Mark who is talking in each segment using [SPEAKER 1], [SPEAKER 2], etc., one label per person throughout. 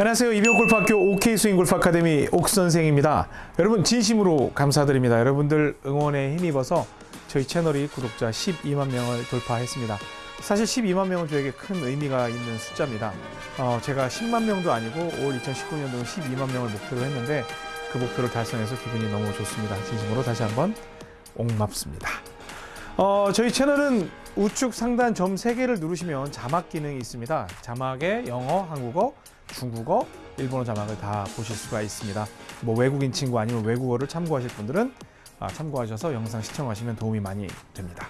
[SPEAKER 1] 안녕하세요. 이병골프학교 OK 스윙 골프 아카데미 옥 선생입니다. 여러분 진심으로 감사드립니다. 여러분들 응원에 힘입어서 저희 채널이 구독자 12만 명을 돌파했습니다. 사실 12만 명은 저에게 큰 의미가 있는 숫자입니다. 어, 제가 10만 명도 아니고 올 2019년도는 12만 명을 목표로 했는데 그 목표를 달성해서 기분이 너무 좋습니다. 진심으로 다시 한번 옥맙습니다. 어, 저희 채널은 우측 상단 점 3개를 누르시면 자막 기능이 있습니다. 자막에 영어, 한국어, 중국어, 일본어 자막을 다 보실 수가 있습니다. 뭐 외국인 친구 아니면 외국어를 참고하실 분들은 아, 참고하셔서 영상 시청하시면 도움이 많이 됩니다.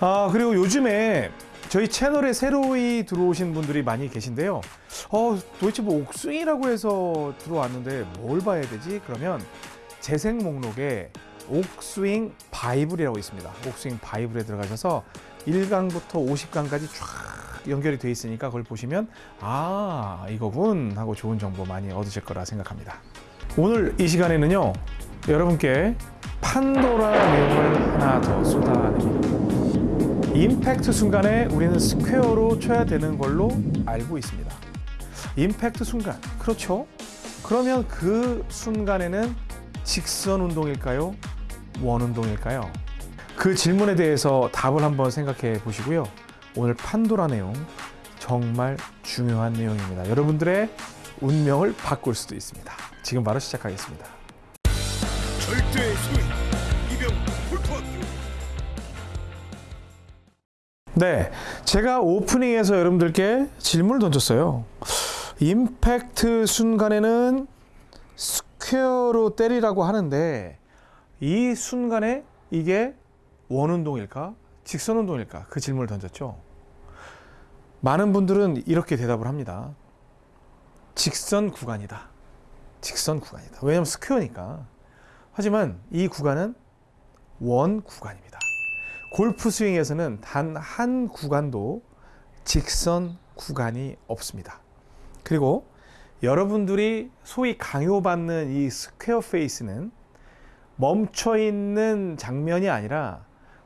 [SPEAKER 1] 아, 그리고 요즘에 저희 채널에 새로이 들어오신 분들이 많이 계신데요. 어, 도대체 뭐 옥스윙이라고 해서 들어왔는데 뭘 봐야 되지? 그러면 재생 목록에 옥스윙 바이블이라고 있습니다. 옥스윙 바이블에 들어가셔서 1강부터 50강까지 쫙 연결이 돼 있으니까 그걸 보시면 아 이거군 하고 좋은 정보 많이 얻으실 거라 생각합니다. 오늘 이 시간에는요 여러분께 판도라 내용을 하나 더 쏟아냅니다. 임팩트 순간에 우리는 square로 쳐야 되는 걸로 알고 있습니다. 임팩트 순간 그렇죠? 그러면 그 순간에는 직선 운동일까요? 원 운동일까요? 그 질문에 대해서 답을 한번 생각해 보시고요. 오늘 판도라 내용 정말 중요한 내용입니다. 여러분들의 운명을 바꿀 수도 있습니다. 지금 바로 시작하겠습니다.
[SPEAKER 2] 절대 이병
[SPEAKER 1] 네, 제가 오프닝에서 여러분들께 질문을 던졌어요. 임팩트 순간에는 square로 때리라고 하는데 이 순간에 이게 원 운동일까? 직선 운동일까? 그 질문을 던졌죠. 많은 분들은 이렇게 대답을 합니다. 직선 구간이다. 직선 구간이다. 왜냐하면 square니까. 하지만 이 구간은 원 구간입니다. 골프 스윙에서는 단 한 구간도 직선 구간이 없습니다. 그리고 여러분들이 소위 강요받는 이 square face는 멈춰 있는 장면이 아니라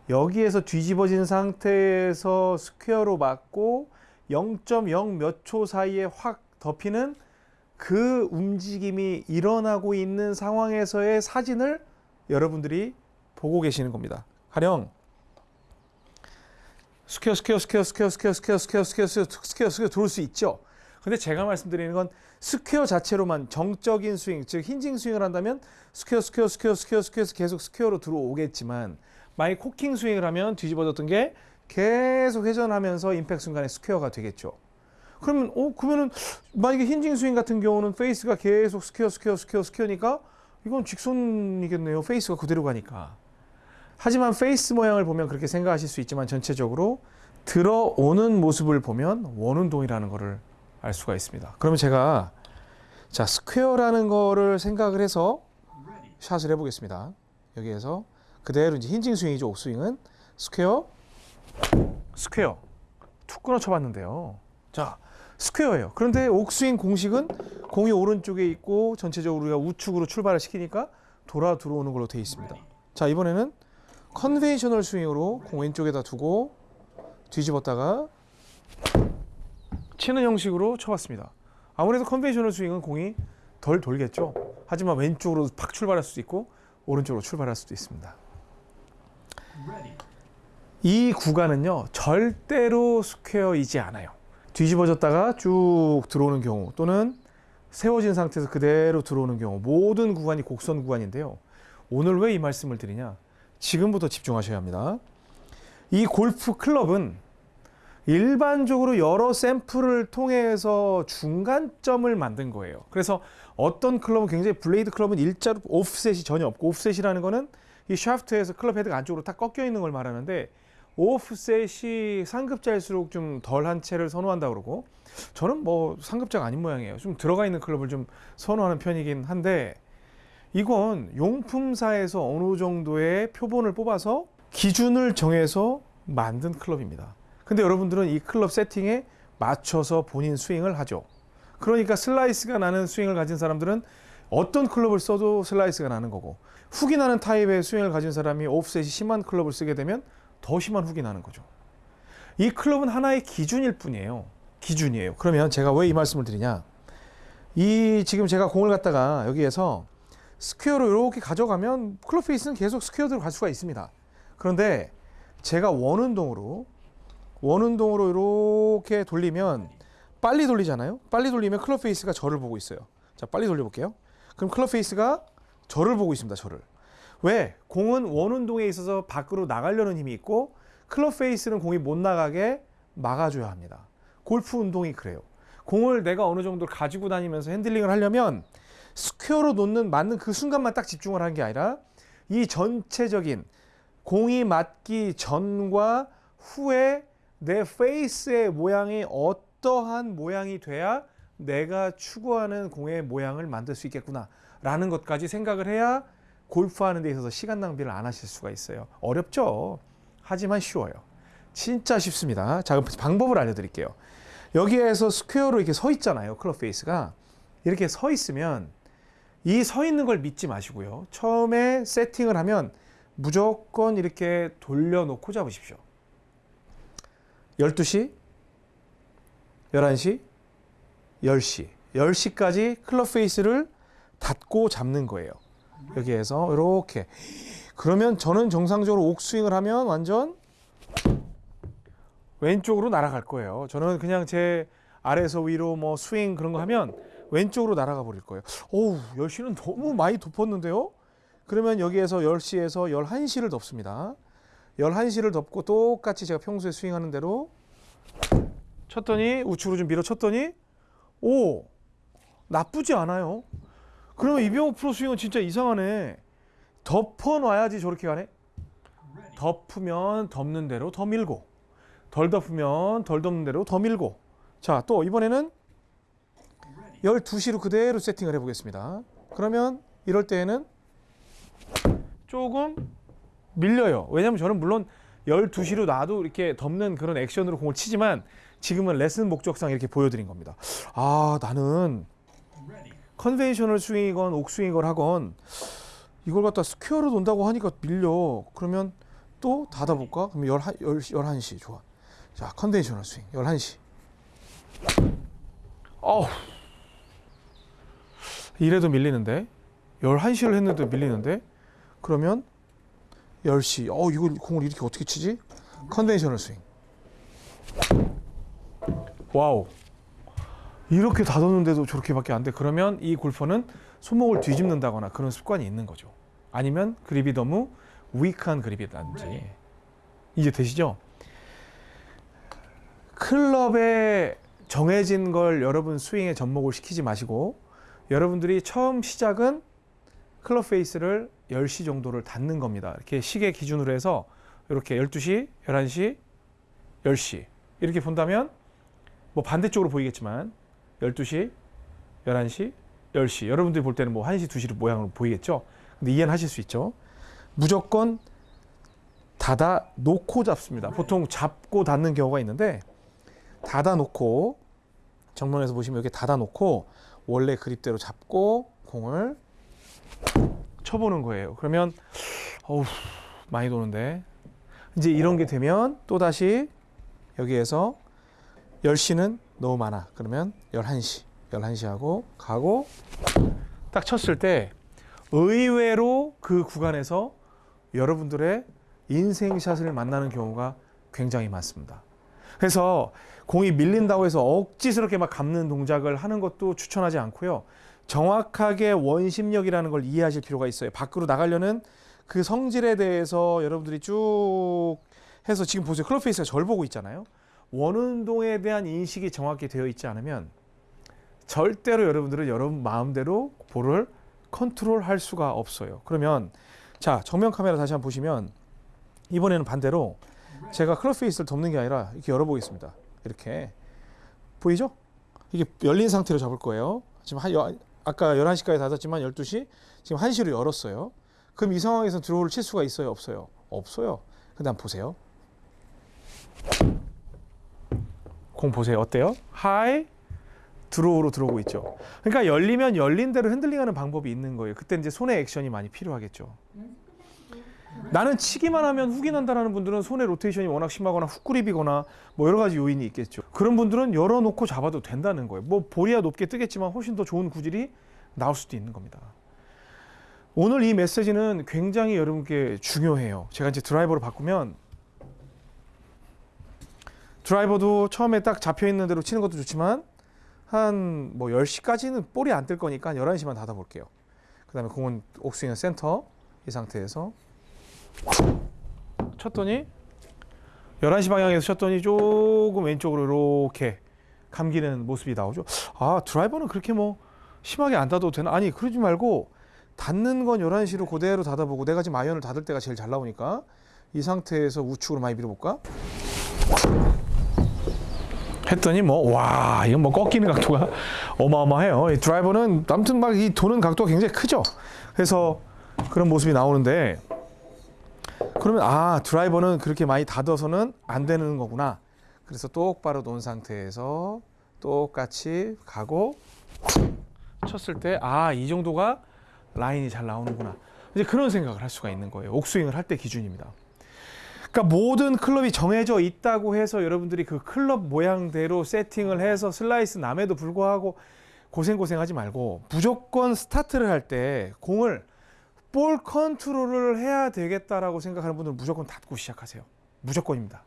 [SPEAKER 1] 여기에서 뒤집어진 상태에서 square로 맞고 0.0 몇 초 사이에 확 덮이는 그 움직임이 일어나고 있는 상황에서의 사진을 여러분들이 보고 계시는 겁니다. 가령 square square square square square square square square square square square 들어올 수 있죠. 근데 제가 말씀드리는 건 square 자체로만 정적인 스윙, 즉 hinging 스윙을 한다면 square square square square square 계속 square로 들어오겠지만 만약 cocking 스윙을 하면 뒤집어졌던 게 계속 회전하면서 임팩트 순간에 스퀘어가 되겠죠. 그러면 어 그러면은 만약에 hinging 스윙 같은 경우는 face가 계속 square square square square니까 이건 직선이겠네요. face가 그대로 가니까. 하지만 face 모양을 보면 그렇게 생각하실 수 있지만 전체적으로 들어오는 모습을 보면 원운동이라는 것을 알 수가 있습니다. 그러면 제가 자 square라는 거를 생각을 해서 샷을 해보겠습니다. 여기에서 그대로 이제 hinging 스윙이죠. 옥스윙은 square, square 툭 끊어 쳐봤는데요. 자 square예요. 그런데 옥스윙 공식은 공이 오른쪽에 있고 전체적으로 우리가 우측으로 출발을 시키니까 돌아 들어오는 걸로 되어 있습니다. 자 이번에는 conventional 스윙으로 공 왼쪽에다 두고 뒤집었다가 치는 형식으로 쳐봤습니다. 아무래도 conventional 스윙은 공이 덜 돌겠죠. 하지만 왼쪽으로 팍 출발할 수도 있고 오른쪽으로 출발할 수도 있습니다. 이 구간은요 절대로 square이지 않아요. 뒤집어졌다가 쭉 들어오는 경우 또는 세워진 상태에서 그대로 들어오는 경우 모든 구간이 곡선 구간인데요. 오늘 왜 이 말씀을 드리냐? 지금부터 집중하셔야 합니다. 이 골프 클럽은 일반적으로 여러 샘플을 통해서 중간점을 만든 거예요. 그래서 어떤 클럽은 굉장히 블레이드 클럽은 일자로 오프셋이 전혀 없고 오프셋이라는 거는 이 샤프트에서 클럽 헤드가 안쪽으로 딱 꺾여 있는 걸 말하는데 오프셋이 상급자일수록 좀 덜한 채를 선호한다 그러고 저는 뭐 상급자가 아닌 모양이에요. 좀 들어가 있는 클럽을 좀 선호하는 편이긴 한데 이건 용품사에서 어느 정도의 표본을 뽑아서 기준을 정해서 만든 클럽입니다. 근데 여러분들은 이 클럽 세팅에 맞춰서 본인 스윙을 하죠. 그러니까 슬라이스가 나는 스윙을 가진 사람들은 어떤 클럽을 써도 슬라이스가 나는 거고 훅이 나는 타입의 스윙을 가진 사람이 오프셋이 심한 클럽을 쓰게 되면 더 심한 훅이 나는 거죠. 이 클럽은 하나의 기준일 뿐이에요. 기준이에요. 그러면 제가 왜 이 말씀을 드리냐? 이 지금 제가 공을 갖다가 여기에서 square로 이렇게 가져가면 클럽 페이스는 계속 square대로 갈 수가 있습니다. 그런데 제가 원운동으로 원운동으로 이렇게 돌리면 빨리 돌리잖아요. 빨리 돌리면 클럽 페이스가 저를 보고 있어요. 자, 빨리 돌려볼게요. 그럼 클럽 페이스가 저를 보고 있습니다. 저를. 왜? 공은 원 운동에 있어서 밖으로 나가려는 힘이 있고 클럽 페이스는 공이 못 나가게 막아줘야 합니다. 골프 운동이 그래요. 공을 내가 어느 정도 가지고 다니면서 핸들링을 하려면 square로 놓는 맞는 그 순간만 딱 집중을 하는 게 아니라 이 전체적인 공이 맞기 전과 후에 내 페이스의 모양이 어떠한 모양이 돼야 내가 추구하는 공의 모양을 만들 수 있겠구나 라는 것까지 생각을 해야 골프하는 데 있어서 시간 낭비를 안 하실 수가 있어요. 어렵죠. 하지만 쉬워요. 진짜 쉽습니다. 자, 그럼 방법을 알려드릴게요. 여기에서 square로 이렇게 서 있잖아요. 클럽 페이스가. 이렇게 서 있으면 이 서 있는 걸 믿지 마시고요. 처음에 세팅을 하면 무조건 이렇게 돌려놓고 잡으십시오. 12시, 11시, 10시. 10시까지 클럽 페이스를 닫고 잡는 거예요. 여기에서 이렇게. 그러면 저는 정상적으로 옥스윙을 하면 완전 왼쪽으로 날아갈 거예요. 저는 그냥 제 아래에서 위로 뭐 스윙 그런 거 하면 왼쪽으로 날아가 버릴 거예요. 오우, 10시는 너무 많이 덮었는데요? 그러면 여기에서 10시에서 11시를 덮습니다. 11시를 덮고 똑같이 제가 평소에 스윙하는 대로 쳤더니 우측으로 좀 밀어 쳤더니 오 나쁘지 않아요. 그러면 이병호 프로 스윙은 진짜 이상하네. 덮어놔야지 저렇게 가네. 덮으면 덮는 대로 더 밀고 덜 덮으면 덜 덮는 대로 더 밀고 자 또 이번에는 12시로 그대로 세팅을 해보겠습니다. 그러면 이럴 때에는 조금 밀려요. 왜냐면 저는 물론 12시로 놔도 이렇게 덮는 그런 액션으로 공을 치지만 지금은 레슨 목적상 이렇게 보여드린 겁니다. 아 나는 conventional 스윙이건 옥스윙이건 하건 이걸 갖다 square로 돈다고 하니까 밀려. 그러면 또 닫아볼까? 그럼 11, 11시 좋아. 자 conventional 스윙 11시. 어우 이래도 밀리는데 11시를 했는데 밀리는데 그러면 10시 어 이거 공을 이렇게 어떻게 치지? conventional 스윙 wow. 이렇게 닫았는데도 저렇게밖에 안 돼. 그러면 이 골퍼는 손목을 뒤집는다거나 그런 습관이 있는 거죠. 아니면 그립이 너무 weak한 그립이라든지. 이제 되시죠? 클럽에 정해진 걸 여러분 스윙에 접목을 시키지 마시고 여러분들이 처음 시작은 클럽 페이스를 10시 정도를 닫는 겁니다. 이렇게 시계 기준으로 해서 이렇게 12시, 11시, 10시. 이렇게 본다면 뭐 반대쪽으로 보이겠지만 12시, 11시, 10시 여러분들이 볼 때는 뭐 1시, 2시 모양으로 보이겠죠. 근데 이해는 하실 수 있죠. 무조건 닫아 놓고 잡습니다. 보통 잡고 닫는 경우가 있는데 닫아 놓고 정면에서 보시면 이렇게 닫아 놓고 원래 그립대로 잡고 공을 쳐보는 거예요. 그러면 어우 많이 도는데 이제 이런 게 되면 또 다시 여기에서 10시는 너무 많아. 그러면 11시, 11시 하고 가고 딱 쳤을 때 의외로 그 구간에서 여러분들의 인생샷을 만나는 경우가 굉장히 많습니다. 그래서 공이 밀린다고 해서 억지스럽게 막 감는 동작을 하는 것도 추천하지 않고요. 정확하게 원심력이라는 걸 이해하실 필요가 있어요. 밖으로 나가려는 그 성질에 대해서 여러분들이 쭉 해서 지금 보세요. 클럽 페이스가 절 보고 있잖아요. 원운동에 대한 인식이 정확히 되어 있지 않으면 절대로 여러분들은 여러분 마음대로 볼을 컨트롤 할 수가 없어요. 그러면 자, 정면 카메라 다시 한번 보시면 이번에는 반대로 제가 클럽 페이스를 덮는 게 아니라 이렇게 열어보겠습니다. 이렇게 보이죠? 이게 열린 상태로 잡을 거예요. 지금 한 여, 아까 11시까지 닫았지만 12시 지금 1시로 열었어요. 그럼 이 상황에서 draw를 칠 수가 있어요? 없어요? 없어요. 근데 한번 보세요. 공 보세요. 어때요? high draw로 들어오고 있죠. 그러니까 열리면 열린 대로 핸들링하는 방법이 있는 거예요. 그때 이제 손의 액션이 많이 필요하겠죠. 나는 치기만 하면 훅이 난다라는 분들은 손의 로테이션이 워낙 심하거나 훅그립이거나 뭐 여러 가지 요인이 있겠죠. 그런 분들은 열어놓고 잡아도 된다는 거예요. 뭐 볼이야 높게 뜨겠지만 훨씬 더 좋은 구질이 나올 수도 있는 겁니다. 오늘 이 메시지는 굉장히 여러분께 중요해요. 제가 이제 드라이버를 바꾸면 드라이버도 처음에 딱 잡혀 있는 대로 치는 것도 좋지만 한 뭐 10시까지는 볼이 안 뜰 거니까 한 11시만 닫아 볼게요. 그 다음에 공은 옥스윙 센터 이 상태에서 쳤더니 11시 방향에서 쳤더니 조금 왼쪽으로 이렇게 감기는 모습이 나오죠. 아, 드라이버는 그렇게 뭐 심하게 안 닫아도 되나? 아니, 그러지 말고 닫는 건 11시로 그대로 닫아보고 내가 지금 아이언을 닫을 때가 제일 잘 나오니까 이 상태에서 우측으로 많이 밀어볼까? 했더니 뭐 와 이건 뭐 꺾이는 각도가 어마어마해요. 이 드라이버는 아무튼 막 이 도는 각도가 굉장히 크죠. 그래서 그런 모습이 나오는데 그러면 아 드라이버는 그렇게 많이 닫아서는 안 되는 거구나. 그래서 똑바로 놓은 상태에서 똑같이 가고 쳤을 때 아 이 정도가 라인이 잘 나오는구나. 이제 그런 생각을 할 수가 있는 거예요. 옥스윙을 할 때 기준입니다. 그러니까 모든 클럽이 정해져 있다고 해서 여러분들이 그 클럽 모양대로 세팅을 해서 슬라이스 남에도 불구하고 고생고생하지 말고 무조건 스타트를 할 때 공을 볼 컨트롤을 해야 되겠다라고 생각하는 분들은 무조건 닫고 시작하세요. 무조건입니다.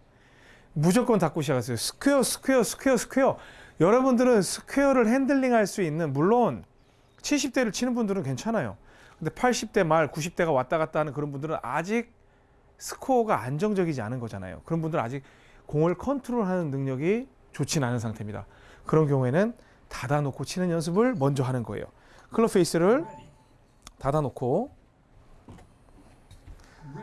[SPEAKER 1] 무조건 닫고 시작하세요. square, square, square, square. 여러분들은 square를 핸들링 할 수 있는 물론 70대를 치는 분들은 괜찮아요. 근데 80대 말, 90대가 왔다 갔다 하는 그런 분들은 아직 스코어가 안정적이지 않은 거잖아요. 그런 분들은 아직 공을 컨트롤하는 능력이 좋진 않은 상태입니다. 그런 경우에는 닫아놓고 치는 연습을 먼저 하는 거예요. 클럽 페이스를 닫아놓고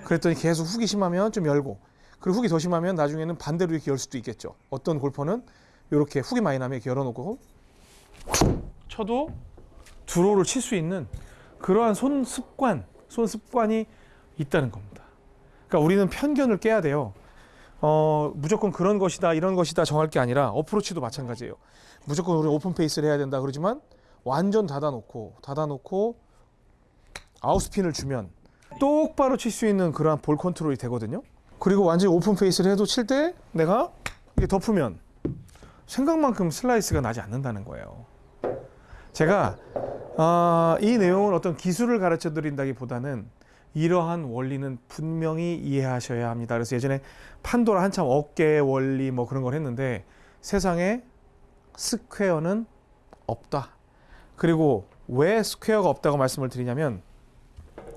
[SPEAKER 1] 그랬더니 계속 훅이 심하면 좀 열고 그리고 훅이 더 심하면 나중에는 반대로 이렇게 열 수도 있겠죠. 어떤 골퍼는 이렇게 훅이 많이 나면 이렇게 열어놓고 쳐도 draw를 칠 수 있는 그러한 손 습관, 손 습관이 있다는 겁니다. 그러니까 우리는 편견을 깨야 돼요. 어, 무조건 그런 것이다, 이런 것이다 정할 게 아니라 어프로치도 마찬가지예요. 무조건 우리 open face를 해야 된다 그러지만 완전 닫아놓고 닫아놓고 out spin을 주면 똑바로 칠 수 있는 그러한 볼 컨트롤이 되거든요. 그리고 완전히 open face를 해도 칠 때 내가 이게 덮으면 생각만큼 슬라이스가 나지 않는다는 거예요. 제가 아, 이 내용을 어떤 기술을 가르쳐 드린다기보다는 이러한 원리는 분명히 이해하셔야 합니다. 그래서 예전에 판도라 한참 어깨 원리 뭐 그런 걸 했는데 세상에 square는 없다. 그리고 왜 스퀘어가 없다고 말씀을 드리냐면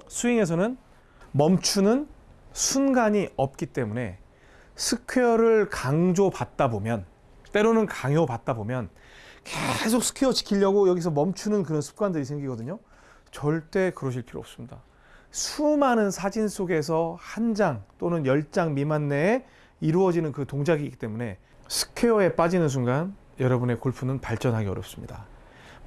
[SPEAKER 1] 스윙에서는 멈추는 순간이 없기 때문에 square를 강조받다 보면 때로는 강요받다 보면 계속 square 지키려고 여기서 멈추는 그런 습관들이 생기거든요. 절대 그러실 필요 없습니다. 수많은 사진 속에서 한 장 또는 열 장 미만 내에 이루어지는 그 동작이기 때문에 square에 빠지는 순간 여러분의 골프는 발전하기 어렵습니다.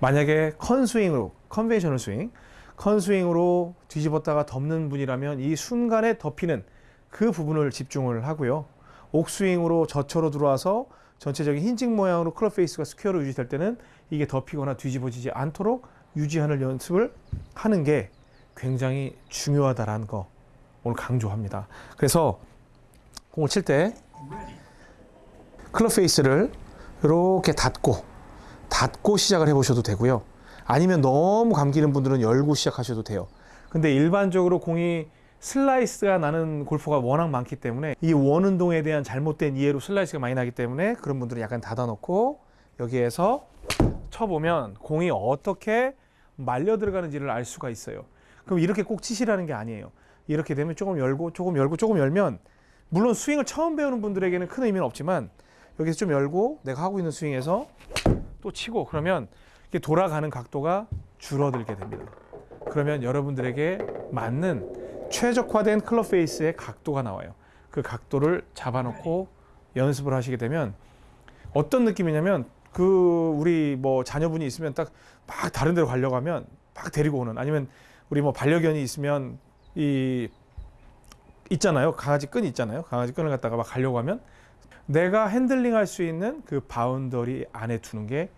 [SPEAKER 1] 만약에 컨스윙으로 conventional 스윙, 컨스윙으로 뒤집었다가 덮는 분이라면 이 순간에 덮이는 그 부분을 집중을 하고요. 옥스윙으로 저처럼 들어와서 전체적인 힌지 모양으로 클럽 페이스가 square로 유지될 때는 이게 덮이거나 뒤집어지지 않도록 유지하는 연습을 하는 게 굉장히 중요하다라는 거 오늘 강조합니다. 그래서 공을 칠 때 클럽 페이스를 이렇게 닫고 닫고 시작을 해보셔도 되고요. 아니면 너무 감기는 분들은 열고 시작하셔도 돼요. 근데 일반적으로 공이 슬라이스가 나는 골퍼가 워낙 많기 때문에 이 원 운동에 대한 잘못된 이해로 슬라이스가 많이 나기 때문에 그런 분들은 약간 닫아놓고 여기에서 쳐보면 공이 어떻게 말려 들어가는지를 알 수가 있어요. 그럼 이렇게 꼭 치시라는 게 아니에요. 이렇게 되면 조금 열고 조금 열고 조금 열면 물론 스윙을 처음 배우는 분들에게는 큰 의미는 없지만 여기서 좀 열고 내가 하고 있는 스윙에서 또 치고 그러면 이게 돌아가는 각도가 줄어들게 됩니다. 그러면 여러분들에게 맞는 최적화된 클럽 페이스의 각도가 나와요. 그 각도를 잡아놓고 연습을 하시게 되면 어떤 느낌이냐면 그 우리 뭐 자녀분이 있으면 딱 막 다른 데로 가려고 하면 막 데리고 오는 아니면 우리 뭐 반려견이 있으면 이 있잖아요. 강아지 끈 있잖아요. 강아지 끈을 갖다가 막 가려고 하면 내가 핸들링 할 수 있는 그 boundary 안에 두는 게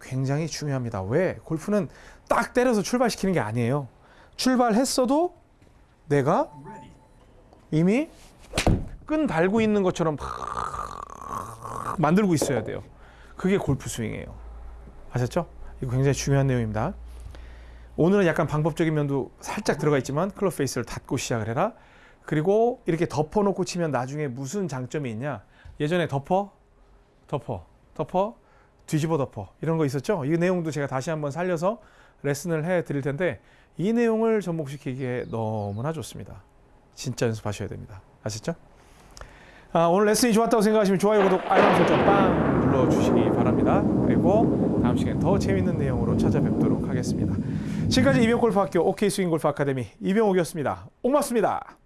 [SPEAKER 1] 굉장히 중요합니다. 왜? 골프는 딱 때려서 출발시키는 게 아니에요. 출발했어도 내가 이미 끈 달고 있는 것처럼 막 만들고 있어야 돼요. 그게 골프 스윙이에요. 아셨죠? 이거 굉장히 중요한 내용입니다. 오늘은 약간 방법적인 면도 살짝 들어가 있지만 클럽 페이스를 닫고 시작을 해라. 그리고 이렇게 덮어놓고 치면 나중에 무슨 장점이 있냐? 예전에 덮어, 덮어, 덮어, 뒤집어 덮어 이런 거 있었죠? 이 내용도 제가 다시 한번 살려서 레슨을 해 드릴 텐데 이 내용을 접목시키기에 너무나 좋습니다. 진짜 연습하셔야 됩니다. 아셨죠? 아, 오늘 레슨이 좋았다고 생각하시면 좋아요, 구독, 알람 설정 빵 눌러주시기 바랍니다. 그리고 다음 시간에 더 재밌는 내용으로 찾아뵙도록 하겠습니다. 지금까지 이병골프학교 OK 스윙골프 아카데미 이병옥이었습니다. 고맙습니다.